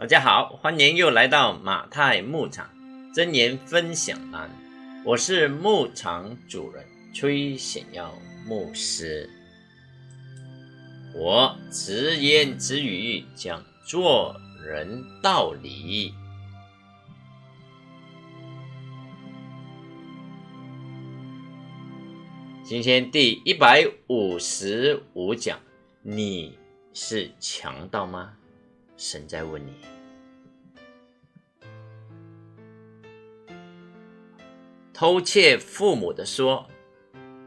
大家好，欢迎又来到马太牧场真言分享栏，我是牧场主人崔显耀牧师。我直言直语讲做人道理。今天第一百五十五讲，你是强盗吗？神在问你。偷窃父母的说，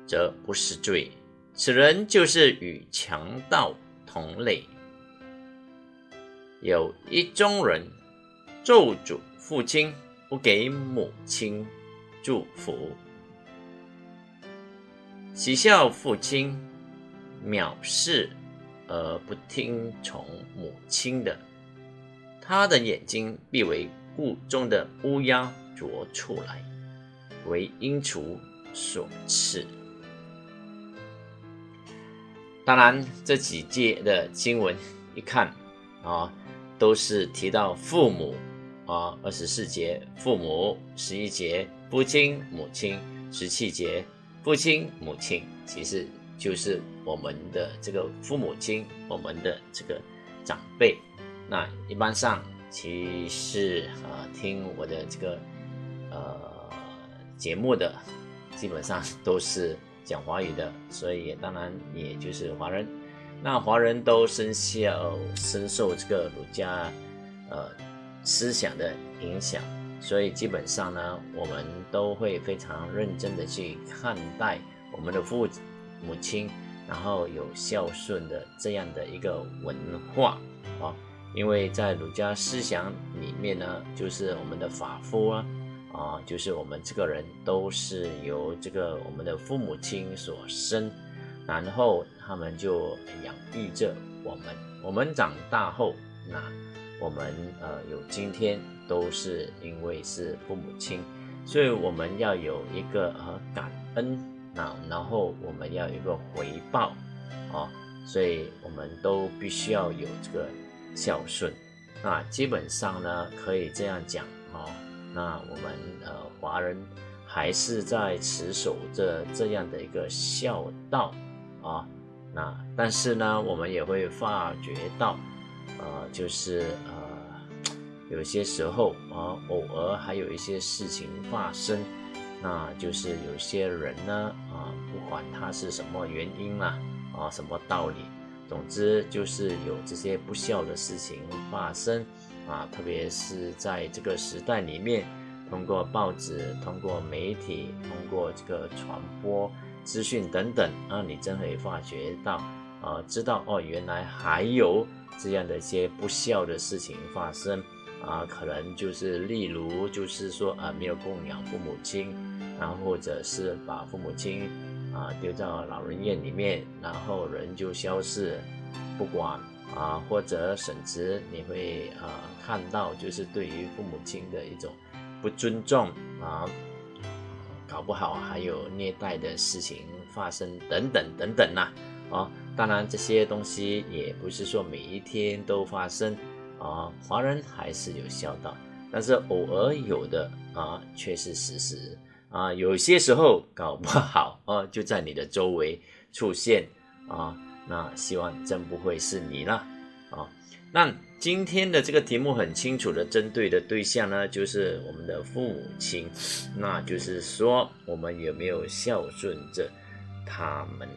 则不是罪，此人就是与强盗同类。有一中人咒诅父亲，不给母亲祝福。喜笑父亲藐视而不听从母亲的，他的眼睛必为雾中的乌鸦啄出来，为鹰雏所吃。当然，这几节的经文一看啊，都是提到父母啊，二十四节父母，十一节父亲母亲，十七节。父亲、母亲其实就是我们的这个父母亲，我们的这个长辈。那一般上，其实啊，听我的这个呃节目的，基本上都是讲华语的，所以当然也就是华人。那华人都深受深受这个儒家呃思想的影响。所以基本上呢，我们都会非常认真的去看待我们的父母亲，然后有孝顺的这样的一个文化啊。因为在儒家思想里面呢，就是我们的法夫啊，啊，就是我们这个人都是由这个我们的父母亲所生，然后他们就养育着我们，我们长大后，那我们呃有今天。都是因为是父母亲，所以我们要有一个呃感恩那，然后我们要有一个回报啊，所以我们都必须要有这个孝顺啊。基本上呢，可以这样讲啊，那我们呃华人还是在持守着这样的一个孝道啊。那但是呢，我们也会发觉到，呃，就是呃。有些时候啊，偶尔还有一些事情发生，那就是有些人呢啊，不管他是什么原因啦啊，什么道理，总之就是有这些不孝的事情发生啊，特别是在这个时代里面，通过报纸、通过媒体、通过这个传播资讯等等啊，你真可以发觉到啊，知道哦，原来还有这样的一些不孝的事情发生。啊，可能就是例如，就是说啊，没有供养父母亲，然后或者是把父母亲啊丢到老人院里面，然后人就消失，不管啊，或者甚至你会啊看到，就是对于父母亲的一种不尊重啊，搞不好还有虐待的事情发生等等等等呐，啊，当然这些东西也不是说每一天都发生。啊，华人还是有孝道，但是偶尔有的啊，却是事实啊。有些时候搞不好啊，就在你的周围出现啊。那希望真不会是你了啊。那今天的这个题目很清楚的针对的对象呢，就是我们的父母亲，那就是说我们有没有孝顺着他们？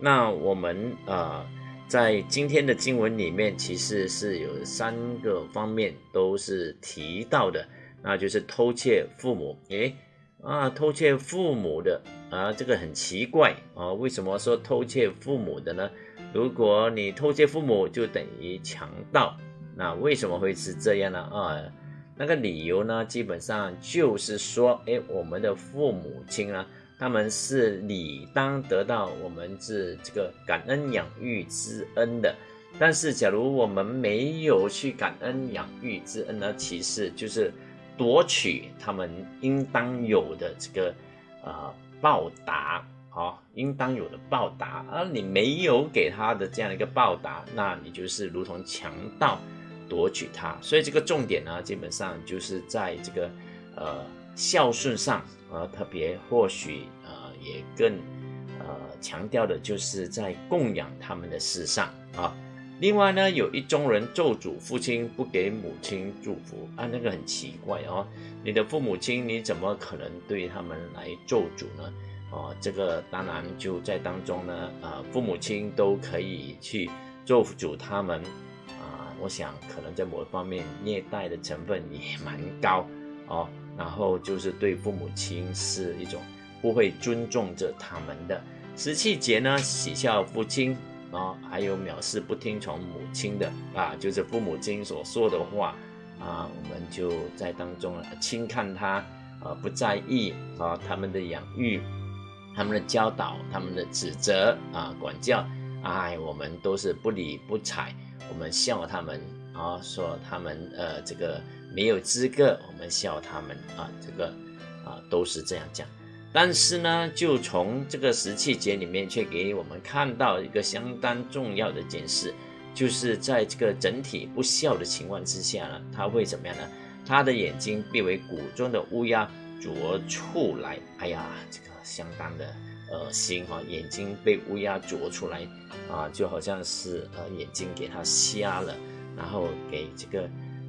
那我们啊。在今天的经文里面，其实是有三个方面都是提到的，那就是偷窃父母。诶，啊，偷窃父母的啊，这个很奇怪啊，为什么说偷窃父母的呢？如果你偷窃父母，就等于强盗，那为什么会是这样呢？啊，那个理由呢，基本上就是说，诶，我们的父母亲啊。他们是理当得到我们是这个感恩养育之恩的，但是假如我们没有去感恩养育之恩呢，其实就是夺取他们应当有的这个呃报答，好，应当有的报答，而你没有给他的这样一个报答，那你就是如同强盗夺取他。所以这个重点呢，基本上就是在这个呃孝顺上，呃特别或许呃也更呃强调的就是在供养他们的事上啊。另外呢，有一宗人咒诅父亲，不给母亲祝福啊，那个很奇怪哦。你的父母亲，你怎么可能对他们来咒诅呢？哦，这个当然就在当中呢，呃，父母亲都可以去咒诅他们啊。我想可能在某一方面虐待的成分也蛮高哦。然后就是对父母亲是一种不会尊重着他们的。十七节呢，喜笑父亲。啊，还有藐视不听从母亲的啊，就是父母亲所说的话啊，我们就在当中轻看他，呃，不在意啊，他们的养育、他们的教导、他们的指责啊、管教，哎，我们都是不理不睬，我们笑他们啊，说他们呃这个没有资格，我们笑他们啊，这个啊都是这样讲。但是呢，就从这个十七节里面，却给我们看到一个相当重要的一件事，就是在这个整体不孝的情况之下呢，他会怎么样呢？他的眼睛变为谷中的乌鸦啄出来，哎呀，这个相当的恶心哈！眼睛被乌鸦啄出来啊，就好像是呃眼睛给他瞎了，然后给这个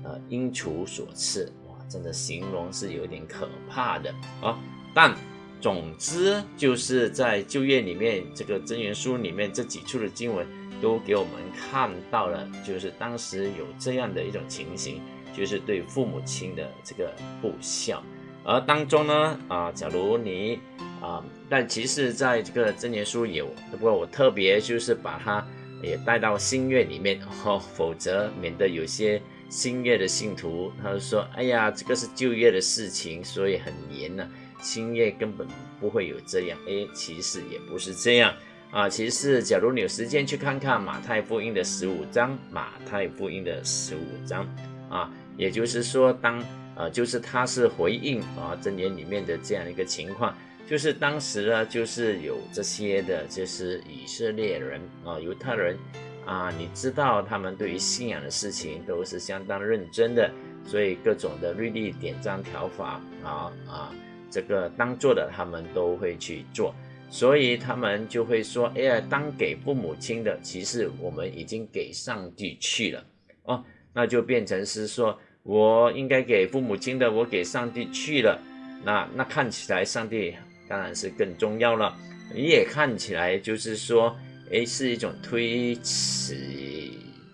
呃鹰雏所赐，哇，真的形容是有点可怕的啊，但。总之，就是在旧约里面，这个真言书里面这几处的经文，都给我们看到了，就是当时有这样的一种情形，就是对父母亲的这个不孝。而当中呢，啊，假如你啊，但其实在这个真言书有，不过我特别就是把它也带到新月里面，哦，否则免得有些新月的信徒，他就说，哎呀，这个是旧约的事情，所以很严呢。新月根本不会有这样，哎，其实也不是这样啊。其实，假如你有时间去看看马太福音的十五章，马太福音的十五章啊，也就是说，当呃，就是他是回应啊真言里面的这样一个情况，就是当时呢，就是有这些的，就是以色列人啊，犹太人啊，你知道他们对于信仰的事情都是相当认真的，所以各种的律例典章条法啊啊。这个当做的，他们都会去做，所以他们就会说：“哎呀，当给父母亲的，其实我们已经给上帝去了哦，那就变成是说，我应该给父母亲的，我给上帝去了。那那看起来，上帝当然是更重要了。你也看起来就是说，哎，是一种推迟，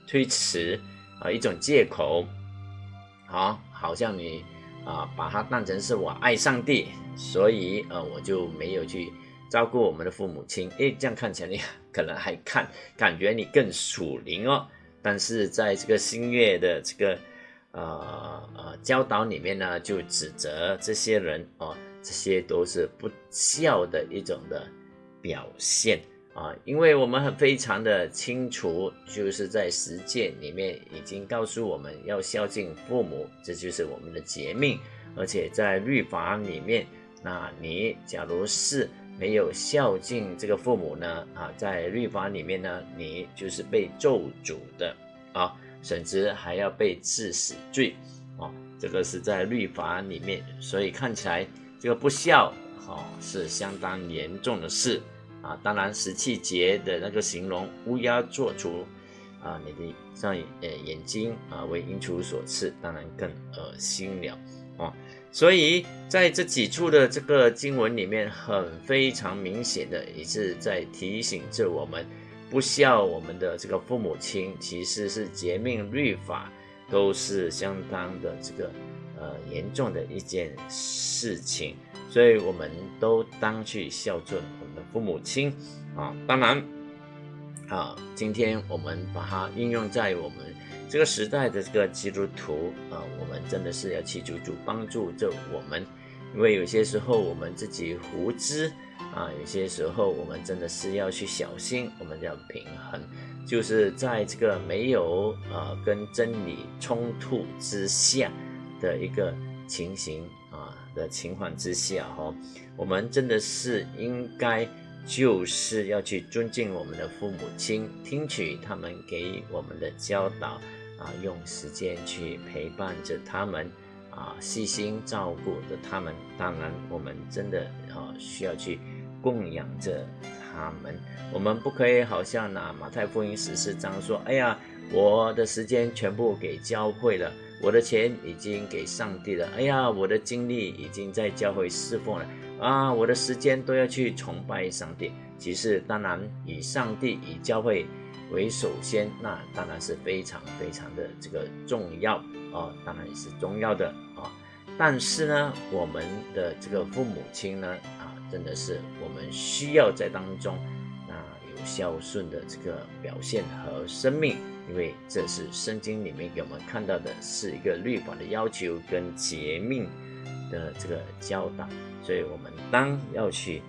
推迟啊，一种借口，好，好像你。”啊，把它当成是我爱上帝，所以呃，我就没有去照顾我们的父母亲。诶，这样看起来你 可能还看感觉你更属灵哦。但是在这个新月的这个呃呃教导里面呢，就指责这些人哦，这些都是不孝的一种的表现啊。因为我们很非常的清楚，就是在实践里面已经告诉我们要孝敬父母，这就是我们的节命。而且在律法里面，那你假如是没有孝敬这个父母呢？啊，在律法里面呢，你就是被咒诅的啊，甚至还要被治死罪啊。这个是在律法里面，所以看起来这个不孝哦是相当严重的事啊。当然，十七节的那个形容乌鸦做出啊，你的像呃眼睛啊为鹰雏所赐，当然更恶心了。啊，所以在这几处的这个经文里面，很非常明显的也是在提醒着我们，不孝我们的这个父母亲，其实是节命律法，都是相当的这个呃严重的一件事情，所以我们都当去孝顺我们的父母亲啊。当然啊，今天我们把它应用在我们。这个时代的这个基督徒啊，我们真的是要祈求主帮助着我们，因为有些时候我们自己无知啊，有些时候我们真的是要去小心，我们要平衡，就是在这个没有呃跟真理冲突之下的一个情形的情况之下哈，我们真的是应该就是要去尊敬我们的父母亲，听取他们给我们的教导。啊，用时间去陪伴着他们，啊，细心照顾着他们。当然，我们真的啊，需要去供养着他们。我们不可以好像拿马太福音十四章说：“哎呀，我的时间全部给教会了，我的钱已经给上帝了。哎呀，我的精力已经在教会侍奉了啊，我的时间都要去崇拜上帝。”其实，当然以上帝以教会。为首先，那当然是非常非常的这个重要啊，当然也是重要的啊。但是呢，我们的这个父母亲呢，啊，真的是我们需要在当中孝顺的这个表现和生命，因为这是圣经里面给我们看到的是一个律法的要求跟诫命的这个教导，所以我们当要去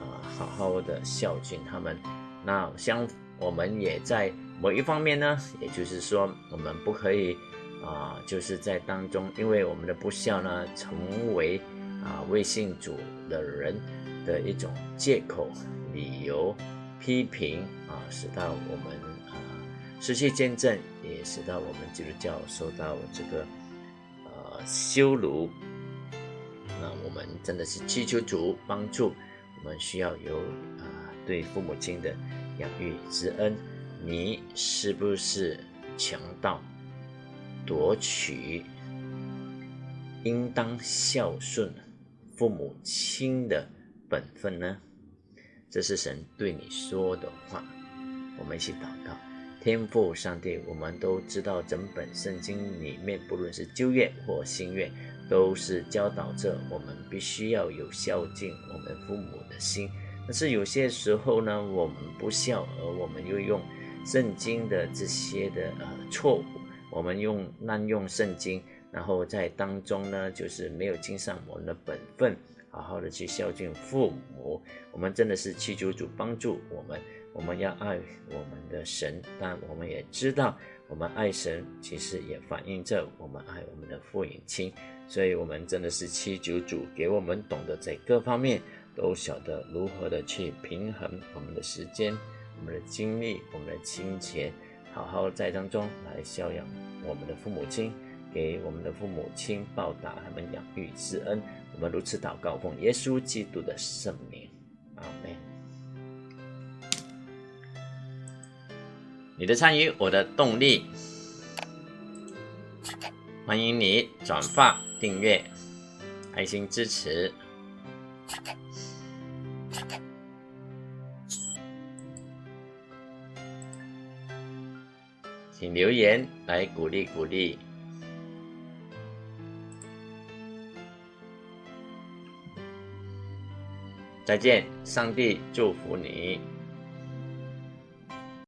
啊好好的孝敬他们。那相。我们也在某一方面呢，也就是说，我们不可以啊，就是在当中，因为我们的不孝呢，成为啊未信主的人的一种借口、理由、批评啊，使到我们啊失去见证，也使到我们基督教受到这个呃羞辱。那我们真的是祈求主帮助，我们需要有啊对父母亲的。养育之恩，你是不是强盗夺取应当孝顺父母亲的本分呢？这是神对你说的话。我们一起祷告，天父上帝，我们都知道整本圣经里面，不论是旧约或新约，都是教导着我们必须要有孝敬我们父母的心。但是有些时候呢，我们不孝，而我们又用圣经的这些的呃错误，我们用滥用圣经，然后在当中呢，就是没有尽上我们的本分，好好的去孝敬父母。我们真的是祈求主帮助我们，我们要爱我们的神，但我们也知道，我们爱神其实也反映着我们爱我们的父母亲，所以我们真的是祈求主给我们懂得在各方面。都晓得如何的去平衡我们的时间、我们的精力、我们的金钱，好好在当中来孝养我们的父母亲，给我们的父母亲报答他们养育之恩。我们如此祷告，奉耶稣基督的圣名，阿门。你的参与，我的动力。欢迎你转发、订阅、爱心支持。请留言来鼓励鼓励。再见，上帝祝福你。